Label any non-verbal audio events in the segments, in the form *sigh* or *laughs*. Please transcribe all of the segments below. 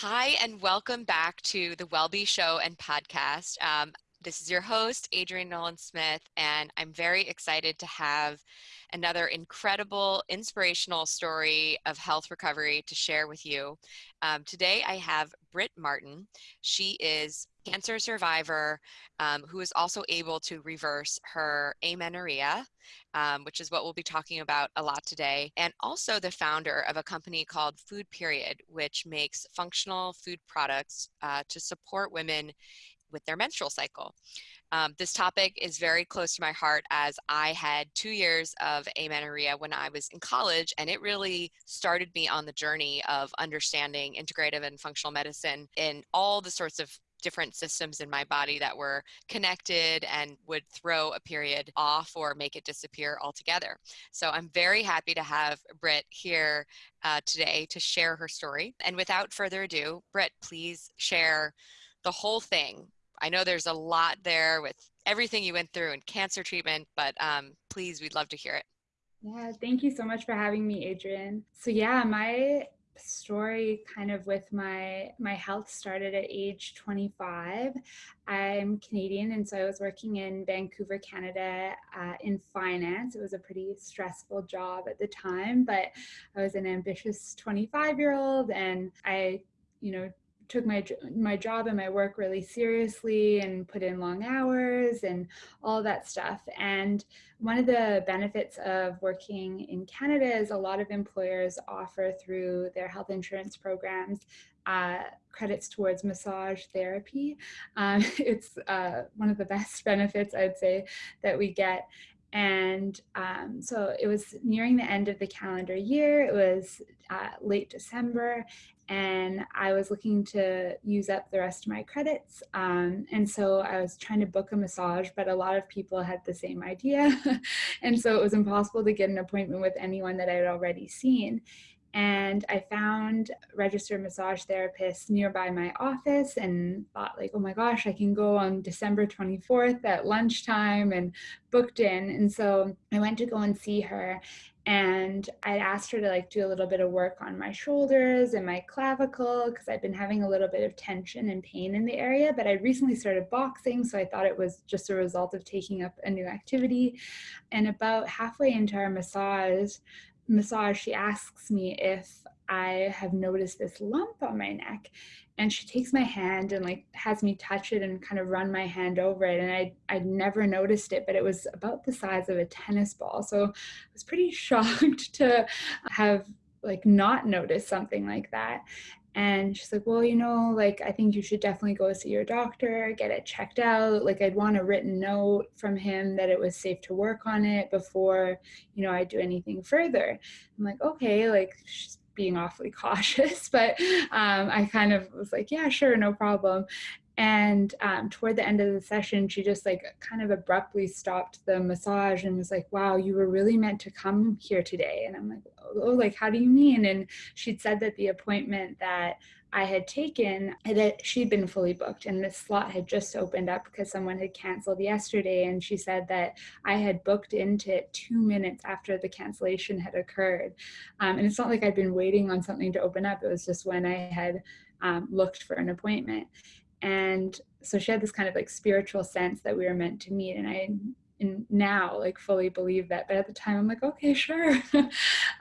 Hi, and welcome back to the WellBe Show and podcast. Um, this is your host, Adrienne Nolan Smith, and I'm very excited to have another incredible, inspirational story of health recovery to share with you. Um, today, I have Britt Martin. She is cancer survivor um, who is also able to reverse her amenorrhea, um, which is what we'll be talking about a lot today, and also the founder of a company called Food Period, which makes functional food products uh, to support women with their menstrual cycle. Um, this topic is very close to my heart as I had two years of amenorrhea when I was in college, and it really started me on the journey of understanding integrative and functional medicine in all the sorts of different systems in my body that were connected and would throw a period off or make it disappear altogether. So I'm very happy to have Britt here uh, today to share her story. And without further ado, Britt, please share the whole thing I know there's a lot there with everything you went through and cancer treatment, but um, please, we'd love to hear it. Yeah, thank you so much for having me, Adrienne. So yeah, my story kind of with my my health started at age 25 i'm canadian and so i was working in vancouver canada uh, in finance it was a pretty stressful job at the time but i was an ambitious 25 year old and i you know took my my job and my work really seriously and put in long hours and all that stuff and one of the benefits of working in Canada is a lot of employers offer through their health insurance programs uh, credits towards massage therapy. Um, *laughs* it's uh, one of the best *laughs* benefits I'd say that we get and um, so it was nearing the end of the calendar year. It was uh, late December, and I was looking to use up the rest of my credits. Um, and so I was trying to book a massage, but a lot of people had the same idea. *laughs* and so it was impossible to get an appointment with anyone that I had already seen and I found registered massage therapists nearby my office and thought like, oh my gosh, I can go on December 24th at lunchtime and booked in. And so I went to go and see her and I asked her to like do a little bit of work on my shoulders and my clavicle because I've been having a little bit of tension and pain in the area, but I recently started boxing, so I thought it was just a result of taking up a new activity. And about halfway into our massage, massage, she asks me if I have noticed this lump on my neck. And she takes my hand and like has me touch it and kind of run my hand over it. And I I'd never noticed it, but it was about the size of a tennis ball. So I was pretty *laughs* shocked to have like not noticed something like that. And she's like, well, you know, like, I think you should definitely go see your doctor, get it checked out. Like, I'd want a written note from him that it was safe to work on it before, you know, I do anything further. I'm like, okay, like, she's being awfully *laughs* cautious, but um, I kind of was like, yeah, sure, no problem. And um, toward the end of the session, she just like kind of abruptly stopped the massage and was like, wow, you were really meant to come here today. And I'm like, oh, like, how do you mean? And she'd said that the appointment that I had taken, that she'd been fully booked and the slot had just opened up because someone had canceled yesterday. And she said that I had booked into it two minutes after the cancellation had occurred. Um, and it's not like I'd been waiting on something to open up. It was just when I had um, looked for an appointment. And so she had this kind of like spiritual sense that we were meant to meet. And I and now like fully believe that but at the time i'm like okay sure. *laughs*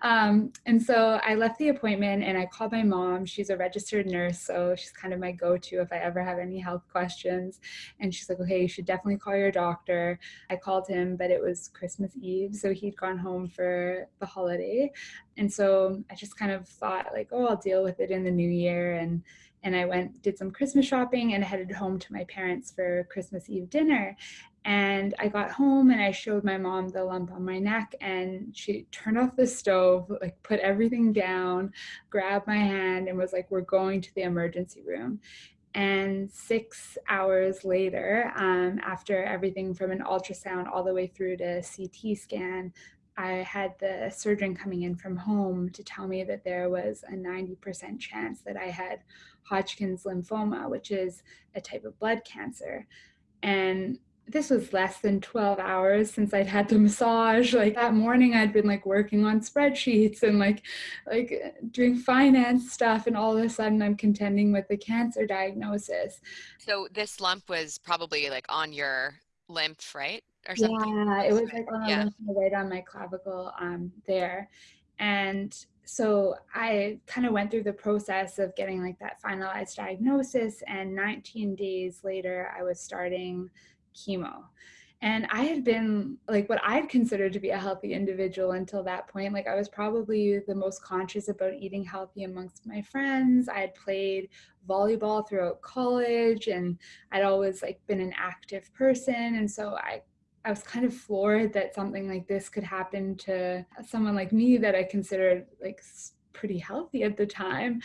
Um, and so i left the appointment and i called my mom. She's a registered nurse so she's kind of my go-to if i ever have any health questions. And she's like okay you should definitely call your doctor. I called him but it was christmas eve so he'd gone home for the holiday. And so i just kind of thought like oh i'll deal with it in the new year and and I went, did some Christmas shopping and headed home to my parents for Christmas Eve dinner. And I got home and I showed my mom the lump on my neck and she turned off the stove, like put everything down, grabbed my hand and was like, we're going to the emergency room. And six hours later, um, after everything from an ultrasound all the way through to CT scan, I had the surgeon coming in from home to tell me that there was a 90% chance that I had Hodgkin's lymphoma, which is a type of blood cancer. And this was less than 12 hours since I'd had the massage. Like that morning I'd been like working on spreadsheets and like like doing finance stuff and all of a sudden I'm contending with the cancer diagnosis. So this lump was probably like on your lymph, right? Or something? Yeah, it was like on yeah. right on my clavicle um there. And so I kind of went through the process of getting like that finalized diagnosis and 19 days later I was starting chemo. And I had been like what I'd considered to be a healthy individual until that point. Like I was probably the most conscious about eating healthy amongst my friends. I had played volleyball throughout college and I'd always like been an active person. And so I I was kind of floored that something like this could happen to someone like me that I considered like pretty healthy at the time.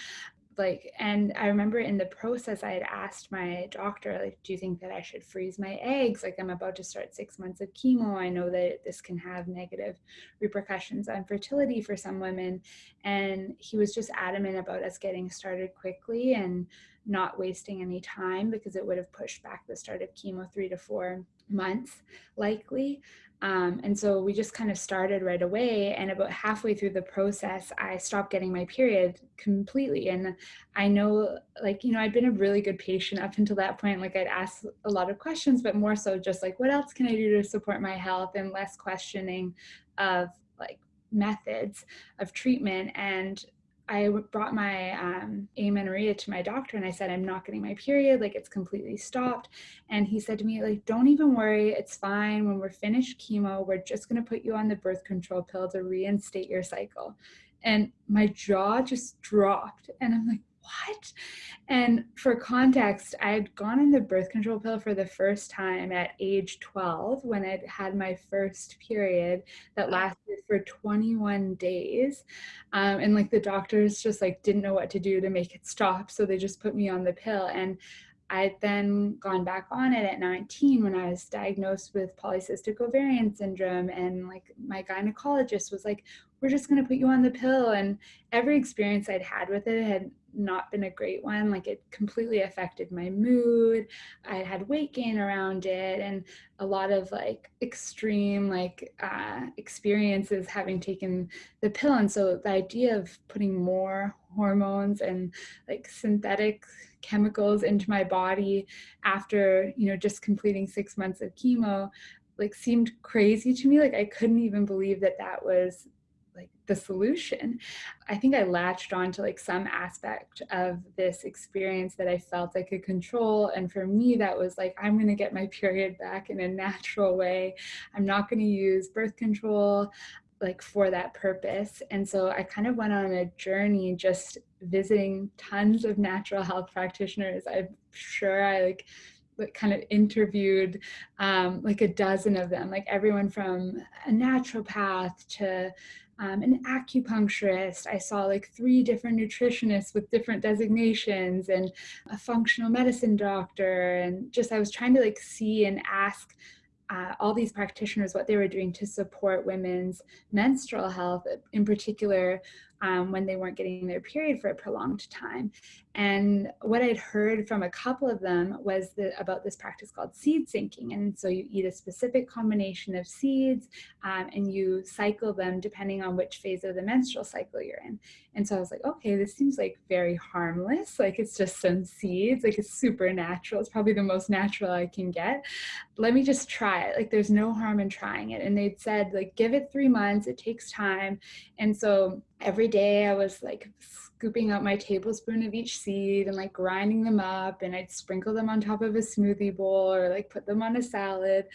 Like and i remember in the process i had asked my doctor like do you think that i should freeze my eggs? Like i'm about to start six months of chemo. I know that this can have negative repercussions on fertility for some women. And he was just adamant about us getting started quickly and not wasting any time because it would have pushed back the start of chemo three to four months likely um, and so we just kind of started right away. And about halfway through the process, I stopped getting my period completely. And I know, like, you know, I'd been a really good patient up until that point. Like, I'd ask a lot of questions, but more so just like, what else can I do to support my health and less questioning of like methods of treatment. And I brought my um, amenorrhea to my doctor and I said, I'm not getting my period, like it's completely stopped. And he said to me, like, don't even worry, it's fine. When we're finished chemo, we're just gonna put you on the birth control pill to reinstate your cycle. And my jaw just dropped. And I'm like, what? And for context, I had gone on the birth control pill for the first time at age 12 when I'd had my first period that lasted for 21 days. Um, and like the doctors just like didn't know what to do to make it stop. So they just put me on the pill. And I'd then gone back on it at 19 when I was diagnosed with polycystic ovarian syndrome. And like my gynecologist was like, we're just going to put you on the pill. And every experience I'd had with it had not been a great one. Like it completely affected my mood. I had weight gain around it and a lot of like extreme like uh, experiences having taken the pill. And so the idea of putting more hormones and like synthetic chemicals into my body after you know just completing six months of chemo like seemed crazy to me like i couldn't even believe that that was like the solution i think i latched on to like some aspect of this experience that i felt i could control and for me that was like i'm going to get my period back in a natural way i'm not going to use birth control like for that purpose. And so I kind of went on a journey just visiting tons of natural health practitioners. I'm sure I like kind of interviewed um, like a dozen of them, like everyone from a naturopath to um, an acupuncturist. I saw like three different nutritionists with different designations and a functional medicine doctor. And just I was trying to like see and ask uh, all these practitioners what they were doing to support women's menstrual health, in particular um, when they weren't getting their period for a prolonged time. And what I'd heard from a couple of them was the, about this practice called seed syncing. And so you eat a specific combination of seeds um, and you cycle them depending on which phase of the menstrual cycle you're in. And so I was like, okay, this seems like very harmless. Like it's just some seeds, like it's super natural. It's probably the most natural I can get. Let me just try it. Like there's no harm in trying it. And they'd said like, give it three months, it takes time. And so every day I was like scooping out my tablespoon of each seed and like grinding them up and I'd sprinkle them on top of a smoothie bowl or like put them on a salad.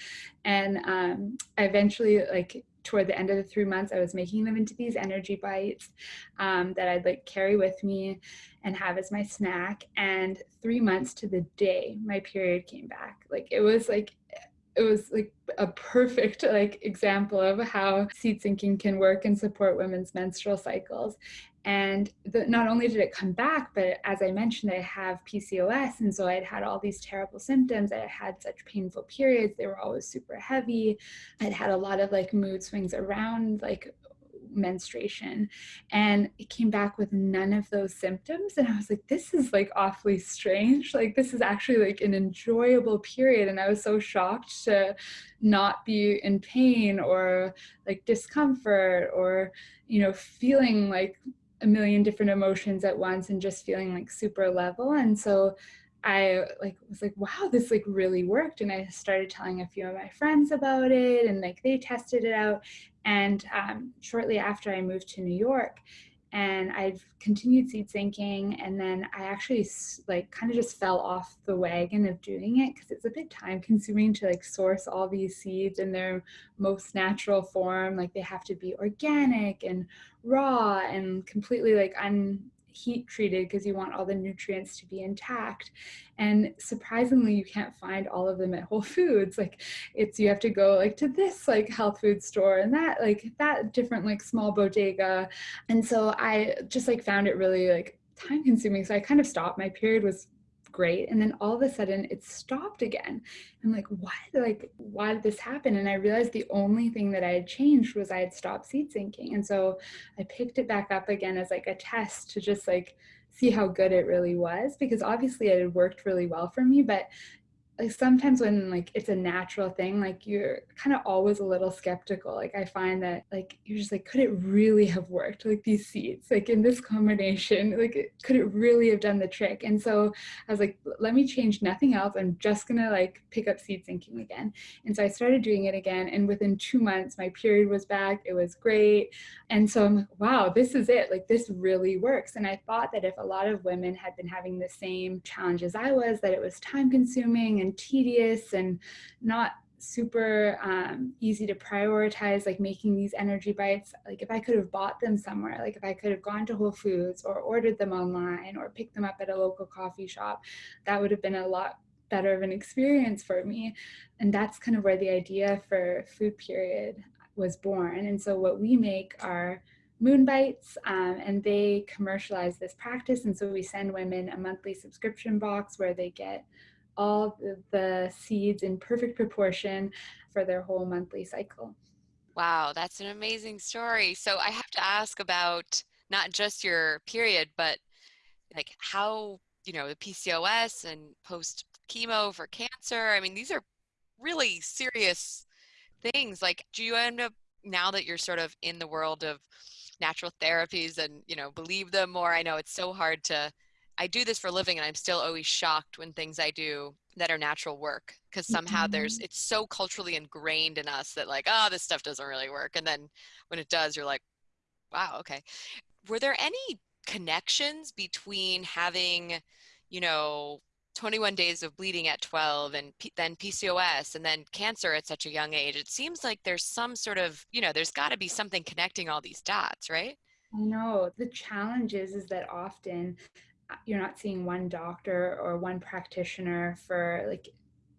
And um, I eventually like toward the end of the three months, I was making them into these energy bites um, that I'd like carry with me and have as my snack. And three months to the day, my period came back. Like it was like it was like a perfect like example of how seed syncing can work and support women's menstrual cycles. And the, not only did it come back but as i mentioned i have pcos and so i'd had all these terrible symptoms. I had such painful periods. They were always super heavy. I'd had a lot of like mood swings around like menstruation. And it came back with none of those symptoms. And i was like this is like awfully strange. Like this is actually like an enjoyable period. And i was so shocked to not be in pain or like discomfort or you know feeling like a million different emotions at once and just feeling like super level. And so I like was like, wow, this like really worked. And I started telling a few of my friends about it. And like they tested it out. And um, shortly after I moved to New York, and I've continued seed syncing and then I actually like kind of just fell off the wagon of doing it because it's a bit time consuming to like source all these seeds in their most natural form like they have to be organic and raw and completely like un heat treated because you want all the nutrients to be intact. And surprisingly, you can't find all of them at Whole Foods. Like it's, you have to go like to this like health food store and that like that different like small bodega. And so I just like found it really like time consuming. So I kind of stopped. My period was great. And then all of a sudden it stopped again. I'm like why like why did this happen? And i realized the only thing that i had changed was i had stopped seed syncing. And so i picked it back up again as like a test to just like see how good it really was because obviously it had worked really well for me but like sometimes when like it's a natural thing like you're kind of always a little skeptical. Like i find that like you're just like could it really have worked? Like these seeds like in this combination *laughs* like could it really have done the trick? And so i was like let me change nothing else. I'm just gonna like pick up seed syncing again. And so i started doing it again and within two months my period was back. It was great. And so i'm like wow this is it. Like this really works. And i thought that if a lot of women had been having the same challenges i was that it was time consuming and and tedious and not super um, easy to prioritize like making these energy bites. Like if i could have bought them somewhere like if i could have gone to whole foods or ordered them online or picked them up at a local coffee shop that would have been a lot better of an experience for me. And that's kind of where the idea for food period was born. And so what we make are moon bites um, and they commercialize this practice. And so we send women a monthly subscription box where they get all the seeds in perfect proportion for their whole monthly cycle. Wow, that's an amazing story. So I have to ask about not just your period, but like how, you know, the PCOS and post chemo for cancer. I mean, these are really serious things. Like, do you end up now that you're sort of in the world of natural therapies and, you know, believe them more? I know it's so hard to I do this for a living and I'm still always shocked when things I do that are natural work because somehow mm-hmm. there's it's so culturally ingrained in us that like oh this stuff doesn't really work and then when it does you're like wow okay. Were there any connections between having you know 21 days of bleeding at 12 and P- then PCOS and then cancer at such a young age? It seems like there's some sort of you know there's got to be something connecting all these dots right? I know. The challenge is is that often you're not seeing one doctor or one practitioner for like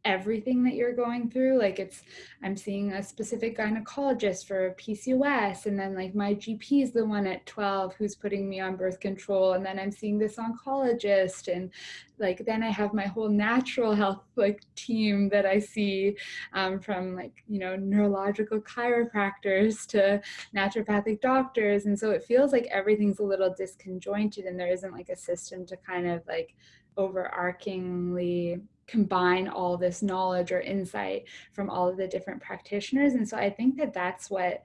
everything that you're going through. Like it's i'm seeing a specific gynecologist for pcos and then like my gp is the one at 12 who's putting me on birth control and then i'm seeing this oncologist and like then i have my whole natural health like team that i see um, from like you know neurological chiropractors to naturopathic doctors and so it feels like everything's a little disconjointed and there isn't like a system to kind of like overarchingly combine all this knowledge or insight from all of the different practitioners. And so i think that that's what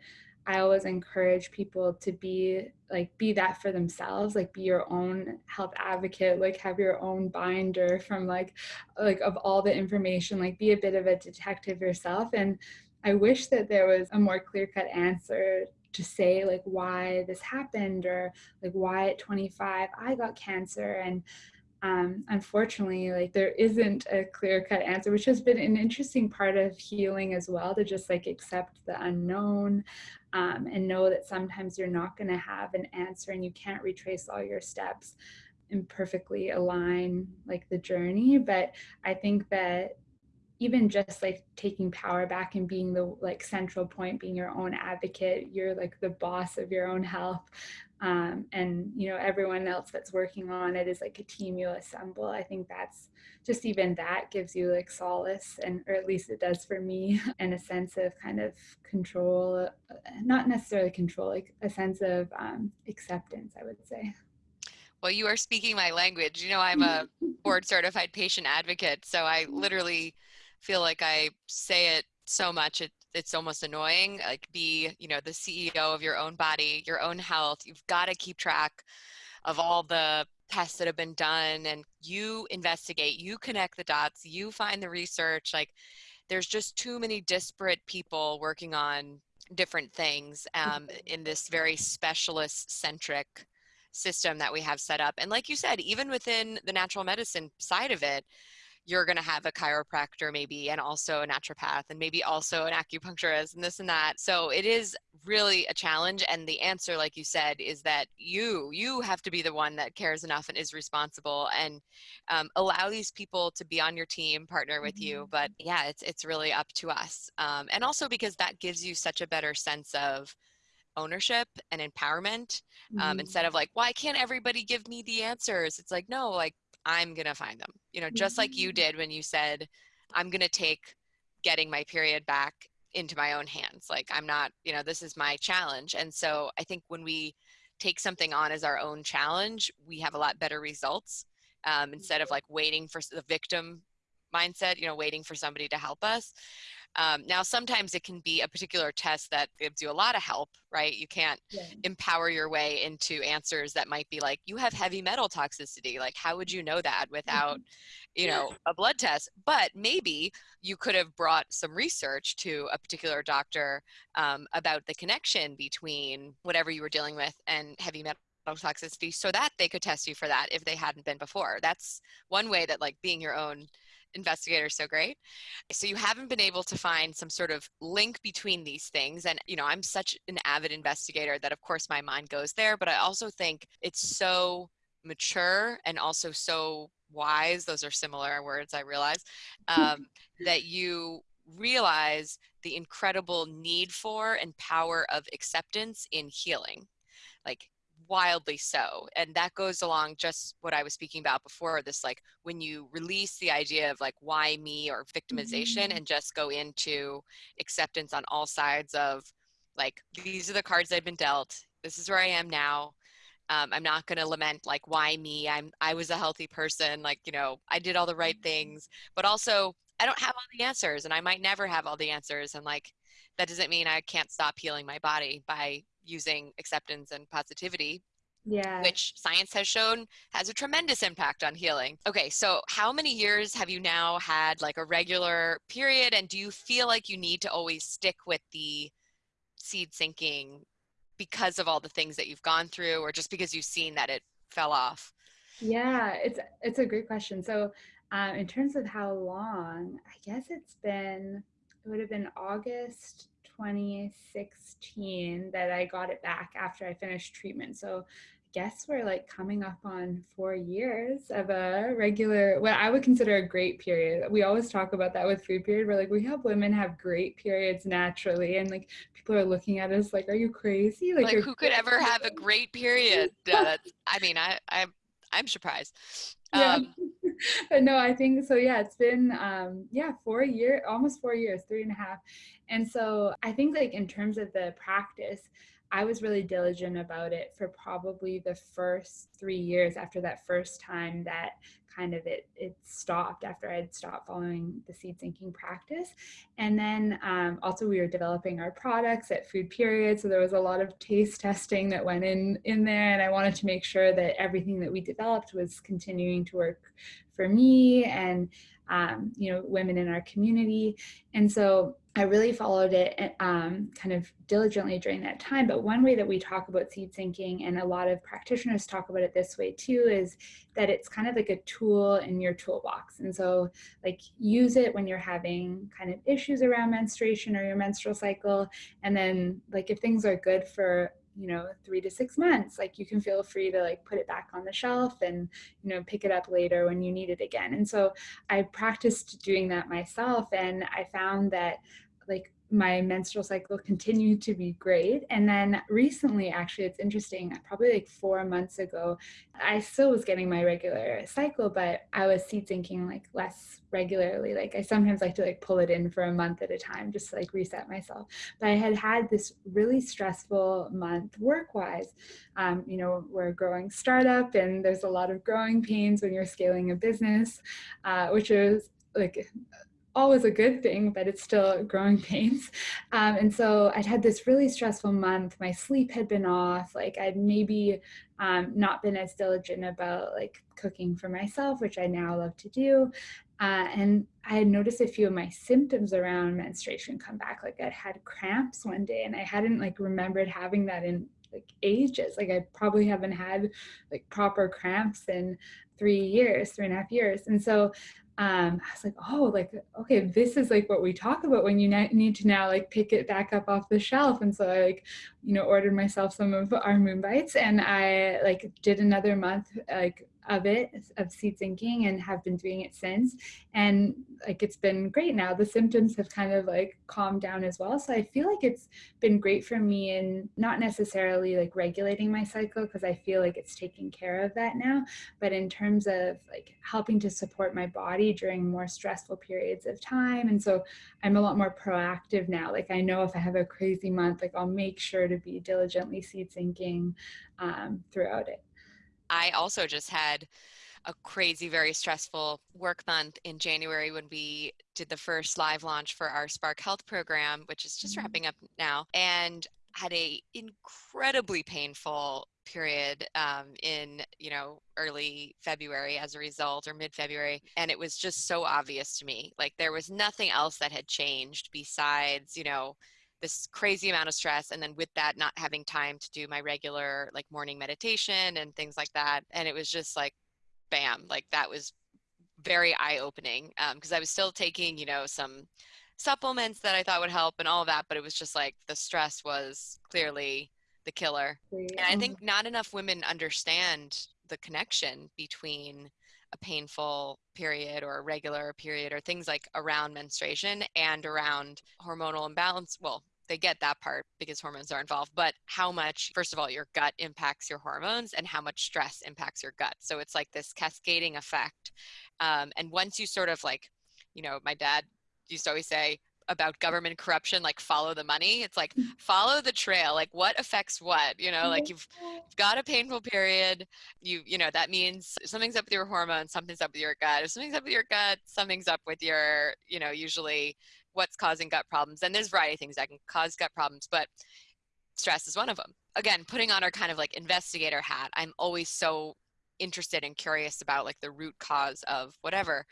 i always encourage people to be like be that for themselves like be your own health advocate like have your own binder from like like of all the information like be a bit of a detective yourself. And i wish that there was a more clear cut answer to say like why this happened or like why at 25 i got cancer and um, unfortunately, like there isn't a clear cut answer, which has been an interesting part of healing as well to just like accept the unknown um, and know that sometimes you're not going to have an answer and you can't retrace all your steps and perfectly align like the journey. But I think that even just like taking power back and being the like central point being your own advocate you're like the boss of your own health um, and you know everyone else that's working on it is like a team you assemble. I think that's just even that gives you like solace and or at least it does for me *laughs* and a sense of kind of control uh, not necessarily control like a sense of um, acceptance i would say. Well you are speaking my language. You know i'm a *laughs* board certified patient advocate so i literally feel like i say it so much. It, it's almost annoying like be you know the ceo of your own body your own health you've got to keep track of all the tests that have been done and you investigate you connect the dots you find the research like there's just too many disparate people working on different things um, in this very specialist centric system that we have set up and like you said even within the natural medicine side of it you're going to have a chiropractor maybe and also a naturopath and maybe also an acupuncturist and this and that so it is really a challenge and the answer like you said is that you you have to be the one that cares enough and is responsible and um, allow these people to be on your team partner with mm-hmm. you but yeah it's it's really up to us um, and also because that gives you such a better sense of ownership and empowerment um, mm-hmm. instead of like why can't everybody give me the answers it's like no like I'm going to find them. You know, just like you mm-hmm. did when you said, I'm going to take getting my period back into my own hands. Like, I'm not, you know, this is my challenge. And so I think when we take something on as our own challenge, we have a lot better results um, instead of like waiting for the victim mindset, you know, waiting for somebody to help us. Um, now, sometimes it can be a particular test that gives you a lot of help, right? You can't yeah. empower your way into answers that might be like, you have heavy metal toxicity. Like, how would you know that without, mm-hmm. you know, a blood test? But maybe you could have brought some research to a particular doctor um, about the connection between whatever you were dealing with and heavy metal toxicity so that they could test you for that if they hadn't been before. That's one way that like being your own investigator so great. So you haven't been able to find some sort of link between these things and you know i'm such an avid investigator that of course my mind goes there but i also think it's so mature and also so wise those are similar words i realize *laughs* um, that you realize the incredible need for and power of acceptance in healing. Like wildly so and that goes along just what i was speaking about before this like when you release the idea of like why me or victimization mm-hmm. and just go into acceptance on all sides of like these are the cards i've been dealt this is where i am now um, i'm not going to lament like why me i'm i was a healthy person like you know i did all the right mm-hmm. things but also i don't have all the answers and i might never have all the answers and like that doesn't mean i can't stop healing my body by using acceptance and positivity yeah. which science has shown has a tremendous impact on healing. Okay so how many years have you now had like a regular period? And do you feel like you need to always stick with the seed syncing because of all the things that you've gone through or just because you've seen that it fell off? Yeah it's it's a great question. So um, in terms of how long i guess it's been it would have been august 2016 that I got it back after I finished treatment. So I guess we're like coming up on four years of a regular, what I would consider a great period. We always talk about that with food period. We're like, we have women have great periods naturally. And like people are looking at us like, are you crazy? Like, like who could ever have a great period? *laughs* I mean, I, I, I'm surprised. Yeah. Um, but no, I think so. Yeah, it's been um, yeah four years, almost four years, three and a half, and so I think like in terms of the practice, I was really diligent about it for probably the first three years after that first time that kind of it it stopped after I had stopped following the seed syncing practice. And then um, also we were developing our products at Food Period, so there was a lot of taste testing that went in in there, and I wanted to make sure that everything that we developed was continuing to work for me and um, you know women in our community. And so I really followed it eh, um, kind of diligently during that time. But one way that we talk about seed syncing, and a lot of practitioners talk about it this way too, is that it's kind of like a tool in your toolbox. And so, like, use it when you're having kind of issues around menstruation or your menstrual cycle. And then, like, if things are good for you know three to six months like you can feel free to like put it back on the shelf and you know pick it up later when you need it again and so i practiced doing that myself and i found that like my menstrual cycle continued to be great. And then recently, actually, it's interesting, probably like four months ago, I still was getting my regular cycle, but I was seed syncing like less regularly. Like I sometimes like to like pull it in for a month at a time, just to like reset myself. But I had had this really stressful month work wise. Um, you know, we're a growing startup and there's a lot of growing pains when you're scaling a business, uh, which is like always a good thing, but it's still growing *laughs* pains. Um, and so I'd had this really stressful month. My sleep had been off. Like I'd maybe um, not been as diligent about like cooking for myself, which I now love to do. Uh, and I had noticed a few of my symptoms around menstruation come back. Like I'd had cramps one day, and I hadn't like remembered having that in like ages. Like I probably haven't had like proper cramps in three years, three and a half years. And so um, I was like, oh, like, okay, this is like what we talk about when you need to now like pick it back up off the shelf. And so I like, you know, ordered myself some of our moon bites and I like did another month like of it of seed syncing and have been doing it since. And like it's been great now. The symptoms have kind of like calmed down as well. So i feel like it's been great for me in not necessarily like regulating my cycle because i feel like it's taking care of that now but in terms of like helping to support my body during more stressful periods of time. And so i'm a lot more proactive now. Like i know if i have a crazy month like i'll make sure to be diligently seed syncing um, throughout it I also just had a crazy, very stressful work month in January when we did the first live launch for our Spark Health program, which is just mm-hmm. wrapping up now, and had a incredibly painful period um, in you know early february as a result or mid-february and it was just so obvious to me like there was nothing else that had changed besides you know this crazy amount of stress and then with that not having time to do my regular like morning meditation and things like that and it was just like bam like that was very eye-opening because um, i was still taking you know some supplements that i thought would help and all of that but it was just like the stress was clearly the killer and i think mm-hmm. not enough women understand the connection between a painful period or a regular period or things like around menstruation and around hormonal imbalance well they get that part because hormones are involved, but how much, first of all, your gut impacts your hormones and how much stress impacts your gut. So it's like this cascading effect. Um, and once you sort of like, you know, my dad used to always say, about government corruption like follow the money it's like mm. follow the trail like what affects what you know like you've, you've got a painful period you you know that means something's up with your hormones something's up with your gut if something's up with your gut something's up with your you know usually what's causing gut problems. And there's a variety of things that can cause gut problems, but stress is one of them. Again, putting on our kind of like investigator hat, I'm always so interested and curious about like the root cause of whatever.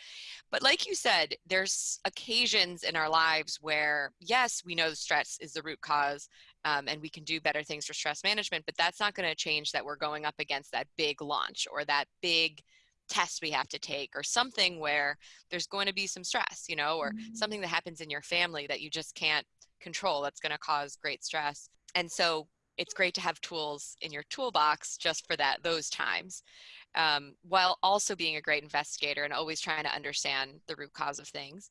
But like you said, there's occasions in our lives where, yes, we know stress is the root cause um, and we can do better things for stress management, but that's not going to change that we're going up against that big launch or that big test we have to take or something where there's going to be some stress you know or mm-hmm. something that happens in your family that you just can't control that's going to cause great stress and so it's great to have tools in your toolbox just for that those times um, while also being a great investigator and always trying to understand the root cause of things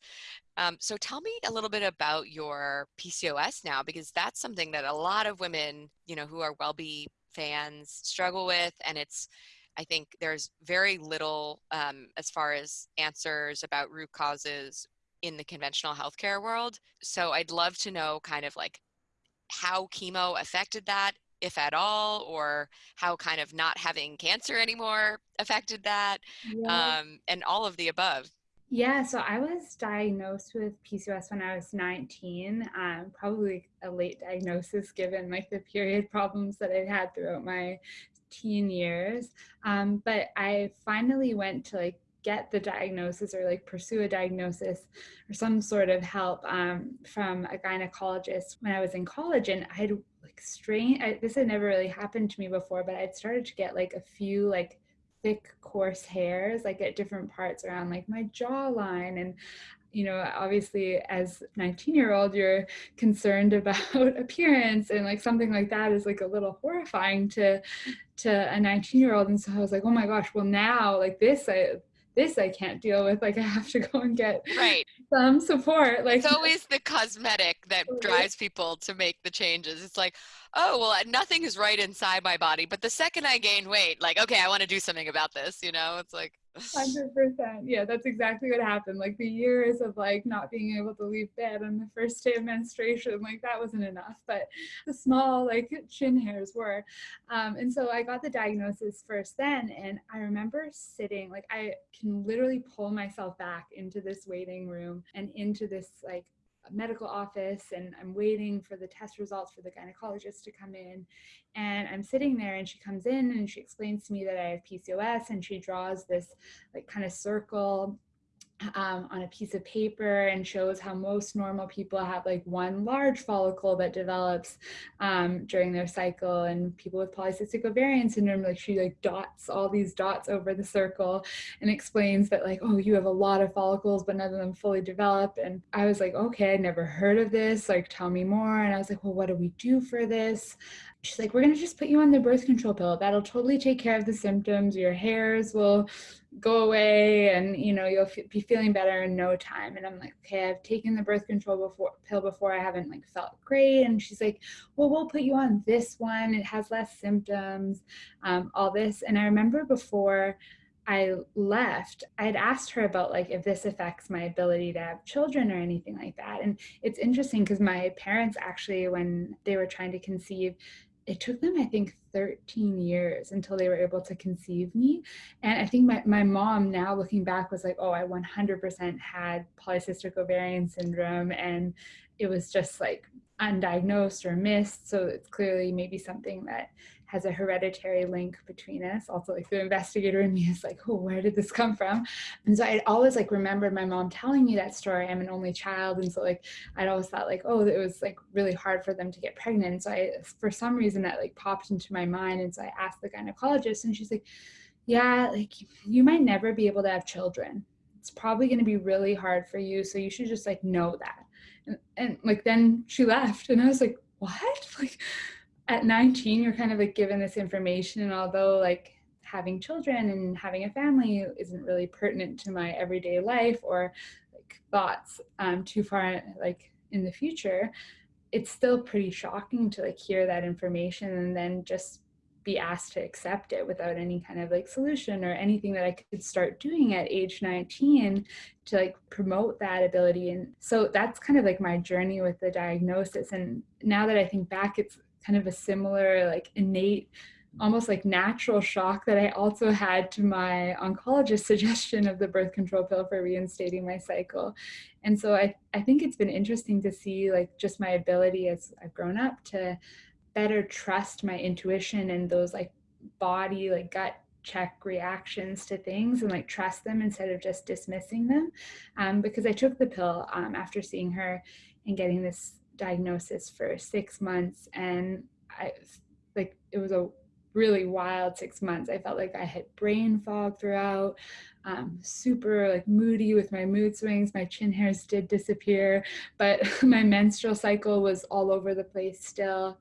um, so tell me a little bit about your pcos now because that's something that a lot of women you know who are WellBe fans struggle with and it's I think there's very little um, as far as answers about root causes in the conventional healthcare world. So I'd love to know kind of like how chemo affected that, if at all, or how kind of not having cancer anymore affected that, yeah. um, and all of the above. Yeah, so I was diagnosed with PCOS when I was 19, um, probably a late diagnosis given like the period problems that I'd had throughout my teen years. Um, but I finally went to like get the diagnosis or like pursue a diagnosis or some sort of help um, from a gynecologist when I was in college. And I had like strange, this had never really happened to me before, but I'd started to get like a few like thick coarse hairs like at different parts around like my jawline and you know obviously as 19 year old you're concerned about *laughs* appearance and like something like that is like a little horrifying to to a 19 year old and so i was like oh my gosh well now like this i this I can't deal with. Like I have to *laughs* go and get right some support. Like it's always the cosmetic that drives people to make the changes. It's like, oh well, nothing is right inside my body, but the second I gain weight, like okay, I want to do something about this. You know, it's like *sighs* Hundred percent. Yeah, that's exactly what happened. Like the years of like not being able to leave bed on the first day of menstruation, like that wasn't enough. But the small like chin hairs were. Um, and so I got the diagnosis first then, and I remember sitting like I can literally pull myself back into this waiting room and into this like medical office and I'm waiting for the test results for the gynecologist to come in. And I'm sitting there and she comes in and she explains to me that I have PCOS and she draws this like kind of circle um, on a piece of paper and shows how most normal people have like one large follicle that develops um, during their cycle. And people with polycystic ovarian syndrome like she like dots all these dots over the circle and explains that like oh you have a lot of follicles but none of them fully develop. And i was like okay i never heard of this. Like tell me more. And i was like well what do we do for this? She's like, we're going to just put you on the birth control pill. That'll totally take care of the symptoms. Your hairs will go away and, you know, you'll be feeling better in no time. And I'm like, okay, I've taken the birth control before, pill before. I haven't like felt great. And she's like, well, we'll put you on this one. It has less symptoms, um, all this. And I remember before I left, I'd asked her about like if this affects my ability to have children or anything like that. And it's interesting because my parents actually, when they were trying to conceive, it took them, I think, 13 years until they were able to conceive me. And I think my, my mom, now looking back, was like, oh, I 100% had polycystic ovarian syndrome. And it was just like undiagnosed or missed. So it's clearly maybe something that has a hereditary link between us. Also, like the investigator in me is like, oh, where did this come from? And so I always like remembered my mom telling me that story. I'm an only child, and so like I'd always thought like, oh, it was like really hard for them to get pregnant. And so I, for some reason, that like popped into my mind, and so I asked the gynecologist, and she's like, yeah, like you might never be able to have children. It's probably going to be really hard for you, so you should just like know that. And, and like then she left, and I was like, what? *laughs* Like at 19 you're kind of like given this information and although like having children and having a family isn't really pertinent to my everyday life or like thoughts um, too far like in the future it's still pretty shocking to like hear that information and then just be asked to accept it without any kind of like solution or anything that I could start doing at age 19 to like promote that ability. And so that's kind of like my journey with the diagnosis. And now that I think back, it's kind of a similar like innate almost like natural shock that I also had to my oncologist *laughs* suggestion of the birth control pill for reinstating my cycle. And so I, I think it's been interesting to see like just my ability as I've grown up to better trust my intuition and those like body, like gut check reactions to things and like trust them instead of just dismissing them. Um, because I took the pill um, after seeing her and getting this diagnosis for six months and I like it was a really wild six months. I felt like I had brain fog throughout, um, super like moody with my mood swings. My chin hairs did disappear, but *laughs* my menstrual cycle was all over the place still.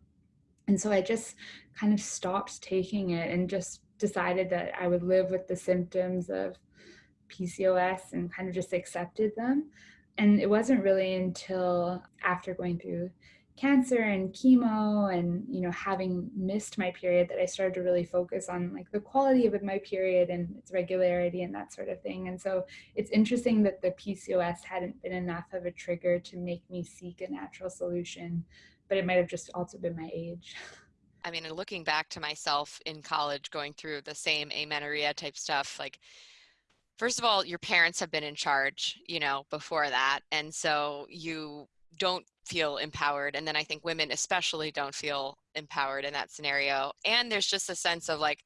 And so I just kind of stopped taking it and just decided that I would live with the symptoms of PCOS and kind of just accepted them and it wasn't really until after going through cancer and chemo and you know having missed my period that i started to really focus on like the quality of my period and its regularity and that sort of thing. And so it's interesting that the pcos hadn't been enough of a trigger to make me seek a natural solution but it might have just also been my age. *laughs* I mean looking back to myself in college going through the same amenorrhea type stuff like first of all, your parents have been in charge, you know, before that. And so you don't feel empowered. And then I think women especially don't feel empowered in that scenario. And there's just a sense of like,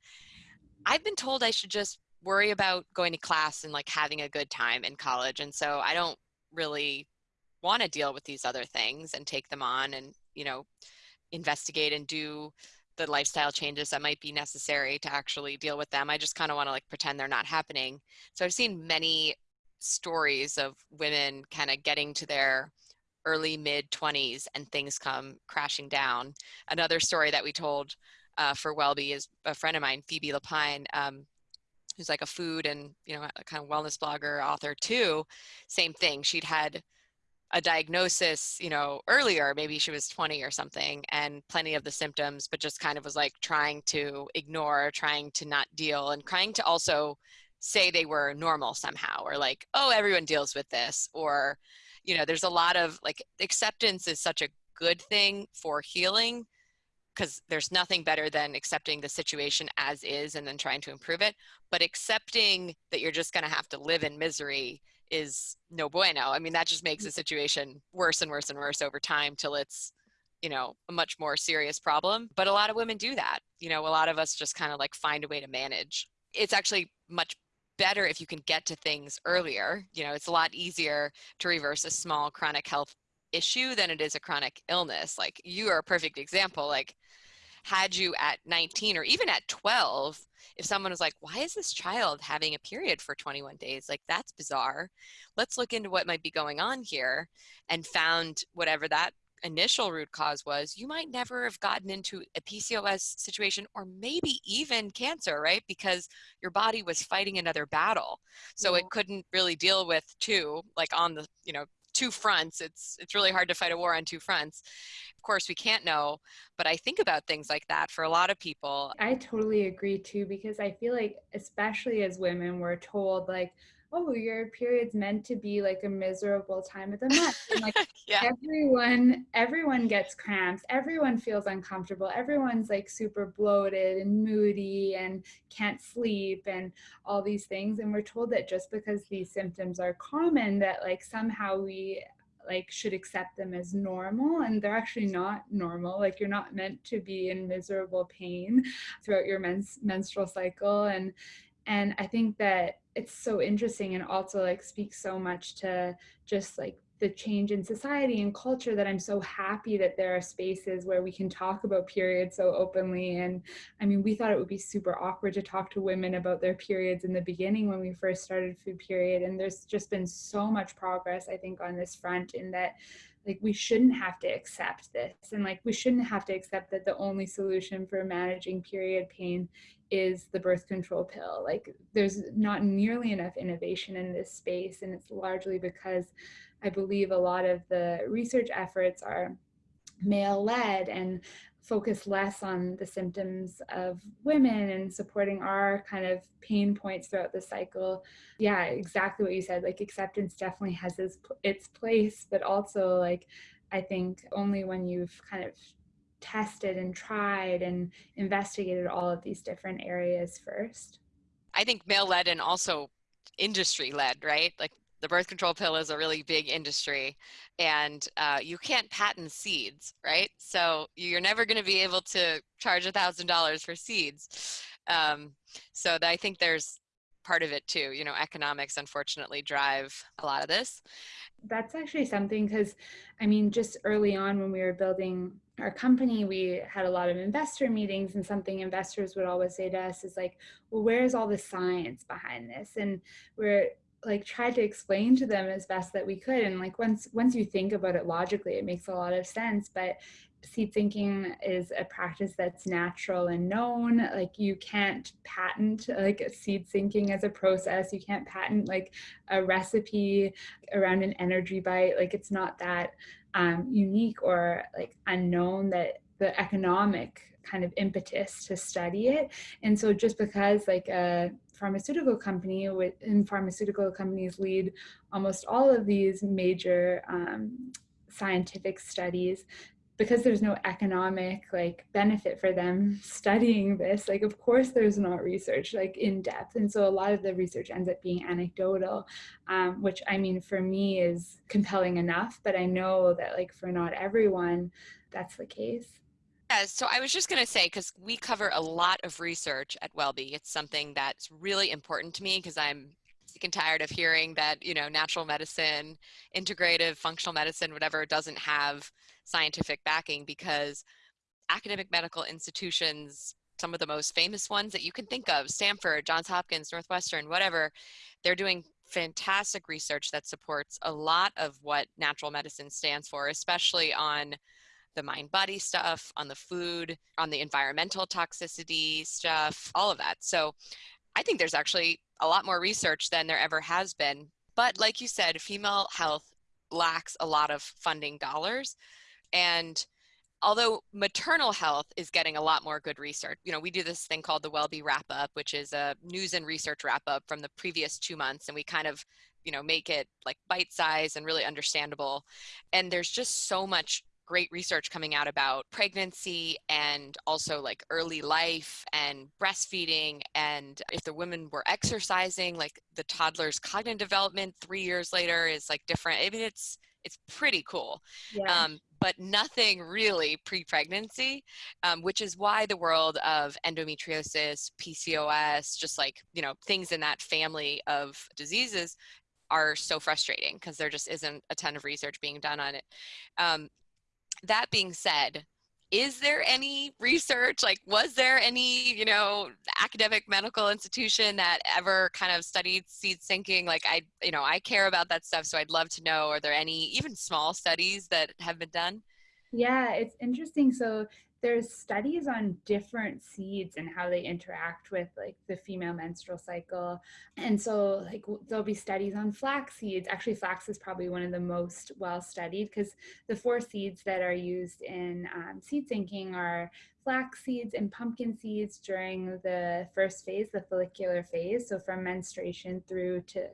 I've been told I should just worry about going to class and like having a good time in college. And so I don't really want to deal with these other things and take them on and, you know, investigate and do the lifestyle changes that might be necessary to actually deal with them. I just kind of want to like pretend they're not happening. So I've seen many stories of women kind of getting to their early mid 20s and things come crashing down. Another story that we told uh, for WellBe is a friend of mine, Phoebe Lapine, um, who's like a food and you know kind of wellness blogger author too. Same thing. She'd had a diagnosis, you know, earlier, maybe she was 20 or something, and plenty of the symptoms, but just kind of was like trying to ignore, trying to not deal, and trying to also say they were normal somehow, or like, oh, everyone deals with this, or, you know, there's a lot of like acceptance is such a good thing for healing because there's nothing better than accepting the situation as is and then trying to improve it. But accepting that you're just going to have to live in misery is no bueno. I mean, that just makes the mm. situation worse and worse and worse over time till it's, you know, a much more serious problem. But a lot of women do that. You know, a lot of us just kind of like find a way to manage. It's actually much better if you can get to things earlier. You know, it's a lot easier to reverse a small chronic health issue than it is a chronic illness. Like you are a perfect example. Like had you at 19 or even at 12 if someone was like why is this child having a period for 21 days? Like that's bizarre. Let's look into what might be going on here and found whatever that initial root cause was. You might never have gotten into a PCOS situation or maybe even cancer right? Because your body was fighting another battle. So yeah. it couldn't really deal with two like on the you know two fronts it's it's really hard to fight a war on two fronts. Of course we can't know but i think about things like that for a lot of people. I totally agree too because i feel like especially as women we're told like oh your period's meant to be like a miserable time of the month and like *laughs* yeah. everyone everyone gets cramps everyone feels uncomfortable. Everyone's like super bloated and moody and can't sleep and all these things. And we're told that just because these symptoms are common that like somehow we like should accept them as normal. And they're actually not normal. Like you're not meant to be in miserable pain throughout your mens- menstrual cycle. And and i think that it's so interesting and also like speaks so much to just like the change in society and culture that I'm so happy that there are spaces where we can talk about periods so openly. And I mean, we thought it would be super awkward to talk to women about their periods in the beginning when we first started Food Period. And there's just been so much progress, I think, on this front in that like we shouldn't have to accept this and like we shouldn't have to accept that the only solution for managing period pain is the birth control pill. Like there's not nearly enough innovation in this space and it's largely because I believe a lot of the research efforts are male led and focus less on the symptoms of women and supporting our kind of pain points throughout the cycle. Yeah, exactly what you said. Like acceptance definitely has its, its place, but also like I think only when you've kind of tested and tried and investigated all of these different areas first. I think male led and also industry led, right? Like the birth control pill is a really big industry and uh, you can't patent seeds, right? So you're never going to be able to charge a thousand dollars for seeds. Um, so I think there's part of it too. You know, economics unfortunately drive a lot of this. That's actually something because, I mean, just early on when we were building our company, we had a lot of investor meetings, and something investors would always say to us is like, well, where's all the science behind this? And we're like tried to explain to them as best that we could and like once once you think about it logically it makes a lot of sense but seed syncing is a practice that's natural and known like you can't patent like seed syncing as a process you can't patent like a recipe around an energy bite like it's not that um, unique or like unknown that the economic kind of impetus to study it and so just because like a pharmaceutical company and pharmaceutical companies lead almost all of these major um, scientific studies. Because there's no economic like benefit for them *laughs* studying this like of course there's not research like in depth. And so a lot of the research ends up being anecdotal um, which i mean for me is compelling enough but i know that like for not everyone that's the case yeah, so I was just going to say, because we cover a lot of research at Wellbe, it's something that's really important to me because I'm sick and tired of hearing that, you know, natural medicine, integrative, functional medicine, whatever, doesn't have scientific backing because academic medical institutions some of the most famous ones that you can think of stanford johns hopkins northwestern whatever they're doing fantastic research that supports a lot of what natural medicine stands for especially on the mind body stuff on the food on the environmental toxicity stuff all of that. So i think there's actually a lot more research than there ever has been. But like you said female health lacks a lot of funding dollars. And although maternal health is getting a lot more good research you know we do this thing called the wellbe wrap up which is a news and research wrap up from the previous two months. And we kind of you know make it like bite size and really understandable. And there's just so much great research coming out about pregnancy and also like early life and breastfeeding and if the women were exercising like the toddler's cognitive development three years later is like different. I mean it's it's pretty cool. Yeah. um, but nothing really pre-pregnancy um, which is why the world of endometriosis pcos just like you know things in that family of diseases are so frustrating because there just isn't a ton of research being done on it. Um, that being said is there any research like was there any you know academic medical institution that ever kind of studied seed syncing? Like i you know i care about that stuff so i'd love to know are there any even small studies that have been done? Yeah it's interesting. So there's studies on different seeds and how they interact with like the female menstrual cycle. And so like there'll be studies on flax seeds. Actually flax is probably one of the most well studied because the four seeds that are used in um, seed syncing are flax seeds and pumpkin seeds during the first phase the follicular phase so from menstruation through to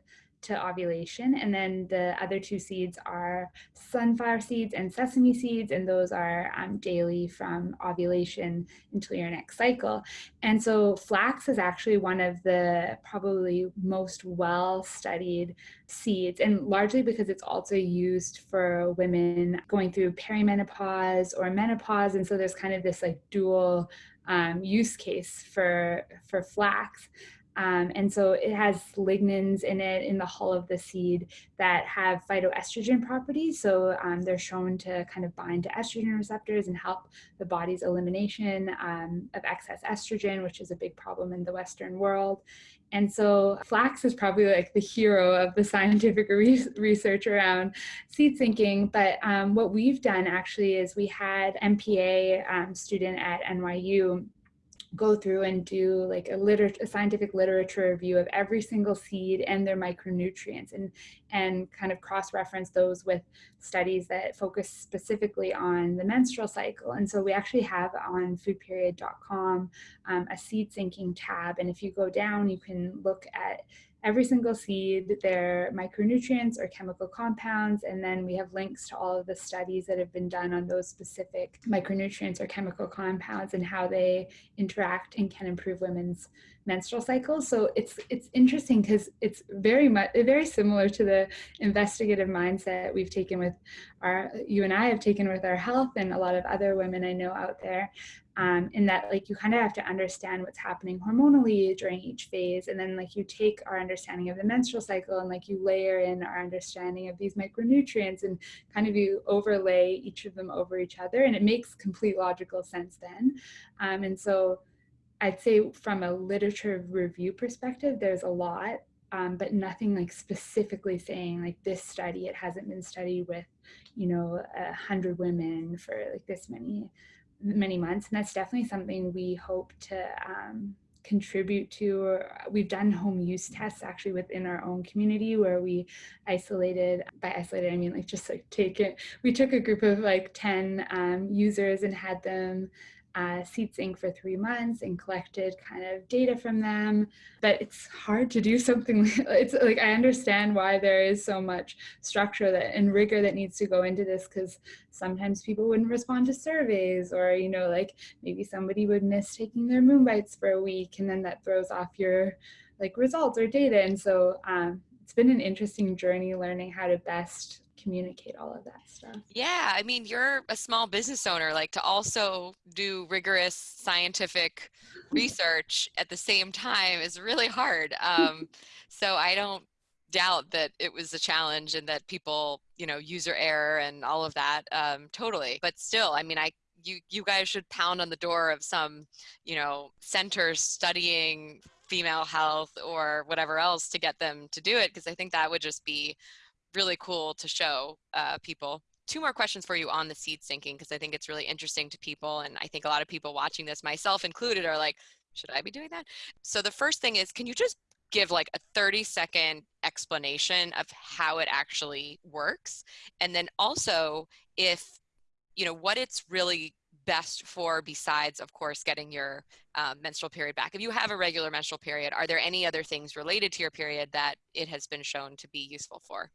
to ovulation. And then the other two seeds are sunflower seeds and sesame seeds, and those are um, daily from ovulation until your next cycle. And so flax is actually one of the probably most well studied seeds, and largely because it's also used for women going through perimenopause or menopause. And so there's kind of this like dual um, use case for, for flax. Um, and so it has lignans in it in the hull of the seed that have phytoestrogen properties. So um, they're shown to kind of bind to estrogen receptors and help the body's elimination um, of excess estrogen, which is a big problem in the Western world. And so flax is probably like the hero of the scientific *laughs* re research around seed syncing. But um, what we've done actually is we had MPA um, student at NYU go through and do like a, liter a scientific literature review of every single seed and their micronutrients and, and kind of cross-reference those with studies that focus specifically on the menstrual cycle. And so we actually have on foodperiod.com um, a seed syncing tab. And if you go down, you can look at every single seed, their micronutrients or chemical compounds, and then we have links to all of the studies that have been done on those specific micronutrients or chemical compounds and how they interact and can improve women's menstrual cycles. So it's it's interesting because it's very much very similar to the investigative mindset we've taken with our you and I have taken with our health and a lot of other women I know out there um, in that like you kind of have to understand what's happening hormonally during each phase and then like you take our understanding of the menstrual cycle and like you layer in our understanding of these micronutrients and kind of you overlay each of them over each other and it makes complete logical sense then. Um, and so I'd say from a literature review perspective there's a lot um, but nothing like specifically saying like this study it hasn't been studied with you know a hundred women for like this many many months. And that's definitely something we hope to um, contribute to. We've done home use tests actually within our own community where we isolated, by isolated, I mean like just like take it, we took a group of like 10 um, users and had them uh, SeedSync for three months and collected kind of data from them. But it's hard to do *laughs* something. It's like I understand why there is so much structure that and rigor that needs to go into this because sometimes people wouldn't respond to surveys or you know like maybe somebody would miss taking their moon bites for a week and then that throws off your like results or data. And so um, it's been an interesting journey learning how to best communicate all of that stuff. Yeah, I mean, you're a small business owner, like to also do rigorous scientific research at the same time is really hard. Um, so I don't doubt that it was a challenge and that people, you know, user error and all of that. Um, totally. But still, I mean, I you you guys should pound on the door of some you know center studying female health or whatever else to get them to do it because I think that would just be really cool to show uh, people. Two more questions for you on the seed syncing because I think it's really interesting to people and I think a lot of people watching this, myself included, are like, should I be doing that? So the first thing is, can you just give like a 30 second explanation of how it actually works? And then also if, you know, what it's really best for besides of course getting your um, menstrual period back if you have a regular menstrual period are there any other things related to your period that it has been shown to be useful for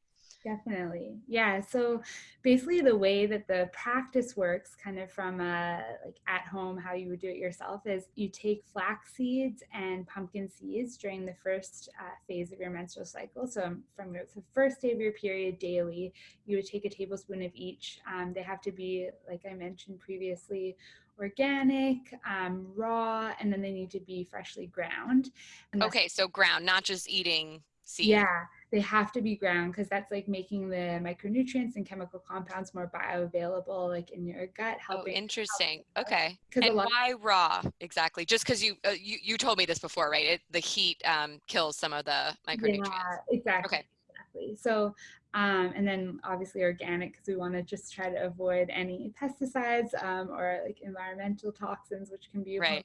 Definitely. Yeah. So basically the way that the practice works kind of from a, like at home, how you would do it yourself is you take flax seeds and pumpkin seeds during the first uh, phase of your menstrual cycle. So from the first day of your period daily, you would take a tablespoon of each. Um, they have to be, like I mentioned previously, organic, um, raw, and then they need to be freshly ground. Okay, so ground, not just eating seed. Yeah, they have to be ground because that's like making the micronutrients and chemical compounds more bioavailable, like in your gut. Oh, helping. Oh, interesting. Okay. And why raw exactly? Just because you, uh, you you told me this before, right? It, the heat um, kills some of the micronutrients. Yeah, exactly. Okay. Exactly. So um, and then obviously organic because we want to just try to avoid any pesticides um, or like environmental toxins, which can be right.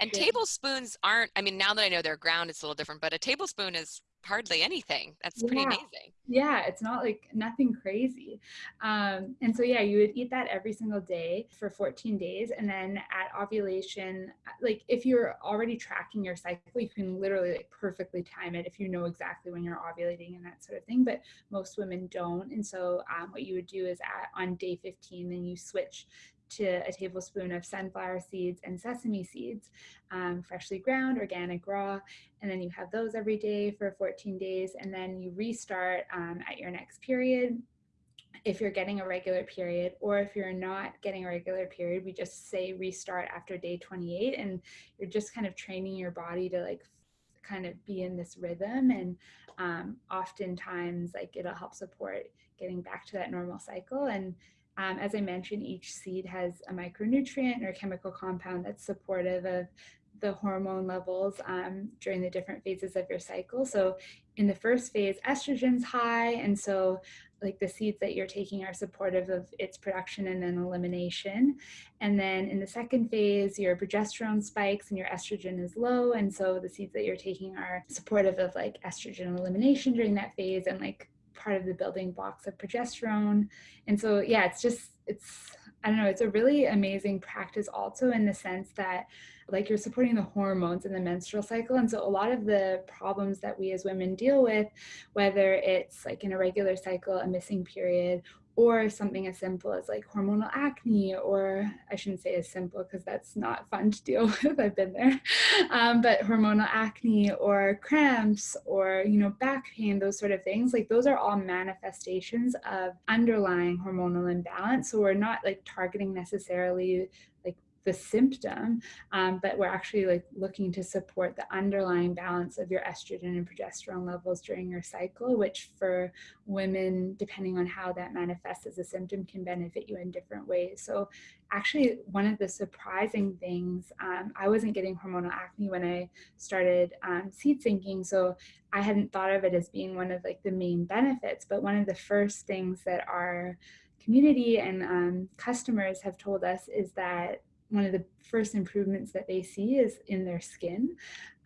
And tablespoons aren't. I mean, now that I know they're ground, it's a little different. But a tablespoon is hardly anything. That's pretty yeah. amazing. Yeah, it's not like nothing crazy. Um, and so, yeah, you would eat that every single day for 14 days. And then at ovulation, like if you're already tracking your cycle, you can literally like perfectly time it if you know exactly when you're ovulating and that sort of thing. But most women don't. And so, um, what you would do is at, on day 15, then you switch to a tablespoon of sunflower seeds and sesame seeds, um, freshly ground, organic, raw, and then you have those every day for 14 days, and then you restart um, at your next period. If you're getting a regular period, or if you're not getting a regular period, we just say restart after day 28, and you're just kind of training your body to like kind of be in this rhythm and um, oftentimes like it'll help support getting back to that normal cycle and um, as I mentioned, each seed has a micronutrient or chemical compound that's supportive of the hormone levels um, during the different phases of your cycle. So in the first phase, estrogen's high, and so like the seeds that you're taking are supportive of its production and then elimination. And then in the second phase, your progesterone spikes and your estrogen is low. And so the seeds that you're taking are supportive of like estrogen elimination during that phase and like part of the building blocks of progesterone. And so, yeah, it's just, it's, I don't know, it's a really amazing practice also in the sense that like you're supporting the hormones in the menstrual cycle. And so a lot of the problems that we as women deal with, whether it's like an irregular cycle, a missing period, or something as simple as like hormonal acne, or I shouldn't say as simple because that's not fun to deal *laughs* with. I've been there, um, but hormonal acne or cramps or you know back pain, those sort of things. Like those are all manifestations of underlying hormonal imbalance. So we're not like targeting necessarily the symptom, um, but we're actually like looking to support the underlying balance of your estrogen and progesterone levels during your cycle, which for women, depending on how that manifests as a symptom, can benefit you in different ways. So actually one of the surprising things, um, I wasn't getting hormonal acne when I started um, seed syncing, so I hadn't thought of it as being one of like the main benefits, but one of the first things that our community and um, customers have told us is that one of the first improvements that they see is in their skin.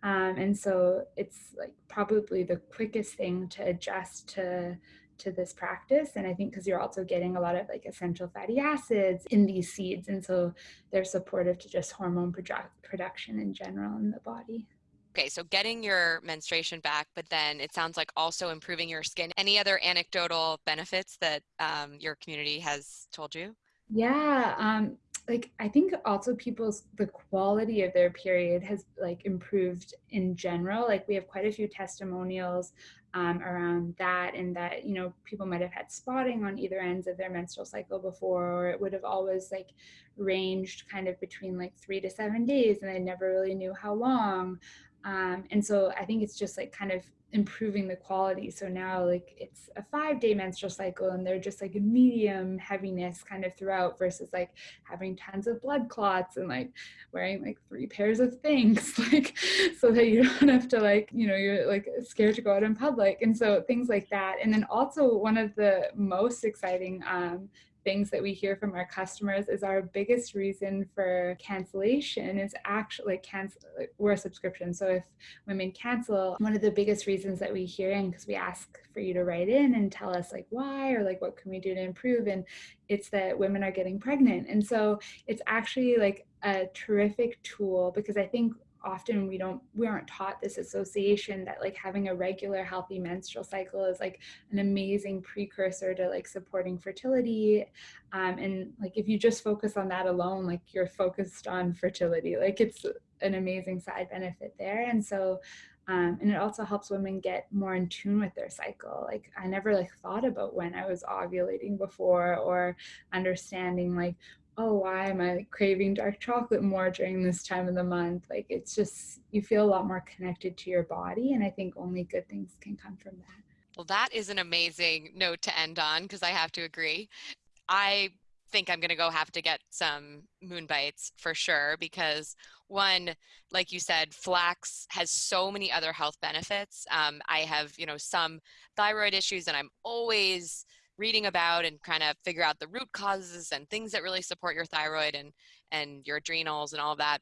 Um, and so it's like probably the quickest thing to adjust to to this practice. And i think because you're also getting a lot of like essential fatty acids in these seeds. And so they're supportive to just hormone produ- production in general in the body. Okay so getting your menstruation back but then it sounds like also improving your skin. Any other anecdotal benefits that um, your community has told you? Yeah um, like i think also people's the quality of their period has like improved in general. Like we have quite a few testimonials um, around that and that you know people might have had spotting on either ends of their menstrual cycle before or it would have always like ranged kind of between like three to seven days and they never really knew how long. Um, and so i think it's just like kind of improving the quality. So now like it's a five day menstrual cycle and they're just like a medium heaviness kind of throughout versus like having tons of blood clots and like wearing like three pairs of things, *laughs* like so that you don't have to like, you know, you're like scared to go out in public. And so things like that. And then also one of the most exciting um, things that we hear from our customers is our biggest reason for cancellation is actually cancel we're a subscription. So if women cancel one of the biggest reasons that we hear and because we ask for you to write in and tell us like why or like what can we do to improve and it's that women are getting pregnant. And so it's actually like a terrific tool because i think often we don't we aren't taught this association that like having a regular healthy menstrual cycle is like an amazing precursor to like supporting fertility. Um, and like if you just focus on that alone like you're focused on fertility. Like it's an amazing side benefit there. And so um, and it also helps women get more in tune with their cycle. Like i never like thought about when i was ovulating before or understanding like oh, why am I craving dark chocolate more during this time of the month? Like it's just, you feel a lot more connected to your body. And I think only good things can come from that. Well, that is an amazing note to end on because I have to agree. I think I'm going to go have to get some moon bites for sure because one, like you said, flax has so many other health benefits. Um, I have, you know, some thyroid issues and I'm always reading about and kind of figure out the root causes and things that really support your thyroid and and your adrenals and all that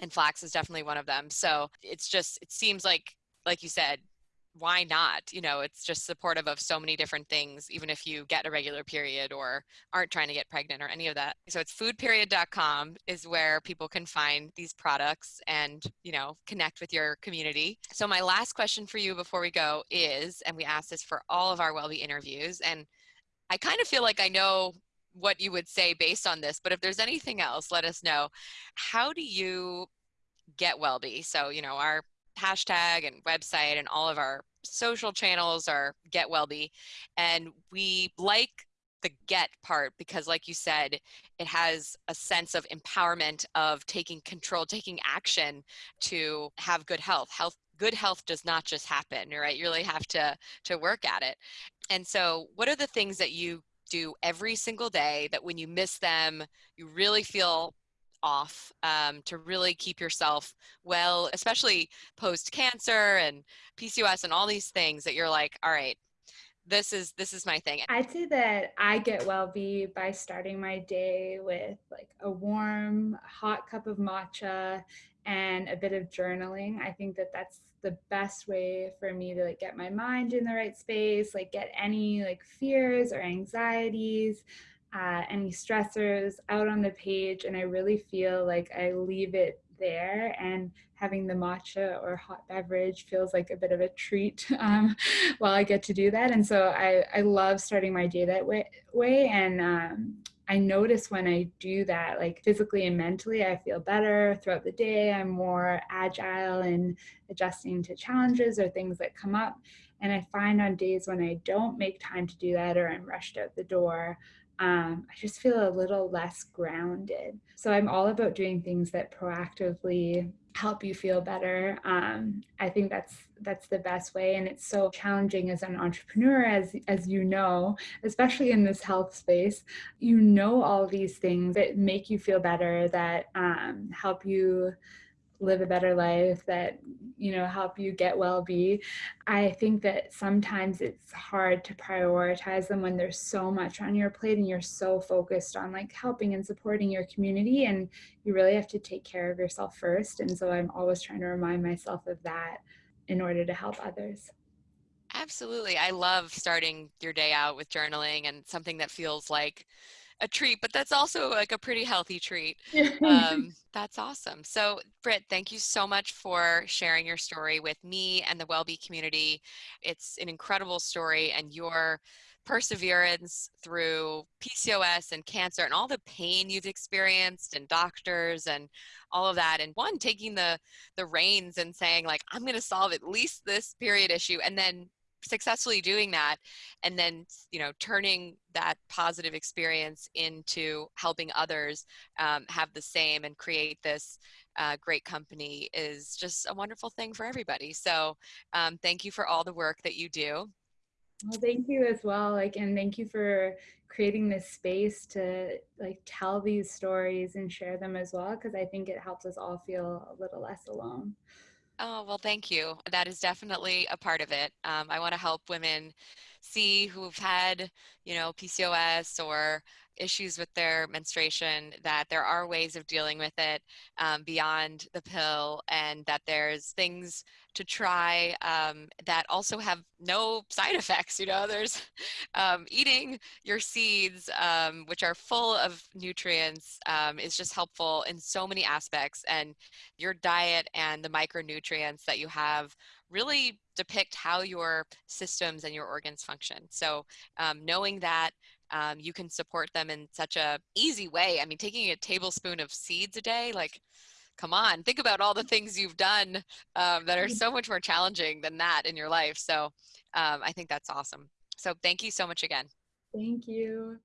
and flax is definitely one of them. So it's just it seems like like you said why not? You know it's just supportive of so many different things even if you get a regular period or aren't trying to get pregnant or any of that. So it's foodperiod.com is where people can find these products and you know connect with your community. So my last question for you before we go is and we ask this for all of our wellbe interviews and i kind of feel like i know what you would say based on this but if there's anything else let us know. How do you get wellbe? So you know our hashtag and website and all of our social channels are get wellbe and we like the get part because like you said it has a sense of empowerment of taking control taking action to have good health. Health good health does not just happen right? You really have to to work at it. And so what are the things that you do every single day that when you miss them you really feel off um, to really keep yourself well, especially post cancer and PCOS and all these things that you're like, all right, this is this is my thing. I'd say that I get well be by starting my day with like a warm hot cup of matcha and a bit of journaling. I think that that's the best way for me to like get my mind in the right space, like get any like fears or anxieties uh, any stressors out on the page and I really feel like I leave it there and having the matcha or hot beverage feels like a bit of a treat *laughs* um, while I get to do that. And so I, I love starting my day that way. way and um, I notice when I do that, like physically and mentally, I feel better throughout the day. I'm more agile in adjusting to challenges or things that come up. And I find on days when I don't make time to do that or I'm rushed out the door, um, I just feel a little less grounded. So I'm all about doing things that proactively help you feel better. Um, I think that's that's the best way, and it's so challenging as an entrepreneur, as as you know, especially in this health space. You know all these things that make you feel better, that um, help you live a better life that you know help you get well be i think that sometimes it's hard to prioritize them when there's so much on your plate and you're so focused on like helping and supporting your community and you really have to take care of yourself first. And so i'm always trying to remind myself of that in order to help others. Absolutely. I love starting your day out with journaling and something that feels like a treat, but that's also like a pretty healthy treat. *laughs* Um, that's awesome. So, Britt, thank you so much for sharing your story with me and the WellBe community. It's an incredible story, and your perseverance through PCOS and cancer and all the pain you've experienced and doctors and all of that and one taking the the reins and saying like I'm going to solve at least this period issue and then successfully doing that and then you know turning that positive experience into helping others um, have the same and create this uh, great company is just a wonderful thing for everybody. So um, thank you for all the work that you do. Well, thank you as well. Like, and thank you for creating this space to like tell these stories and share them as well, because I think it helps us all feel a little less alone. Oh, well, thank you. That is definitely a part of it. Um, I want to help women see who've had, you know, PCOS or issues with their menstruation that there are ways of dealing with it um, beyond the pill and that there's things to try um, that also have no side *laughs* effects you know? There's um, eating your seeds um, which are full of nutrients um, is just helpful in so many aspects and your diet and the micronutrients that you have really depict how your systems and your organs function. So um, knowing that um, you can support them in such a easy way. I mean, taking a tablespoon of seeds a day, like, come on, think about all the things you've done um, that are so much more challenging than that in your life. So um, I think that's awesome. So thank you so much again. Thank you.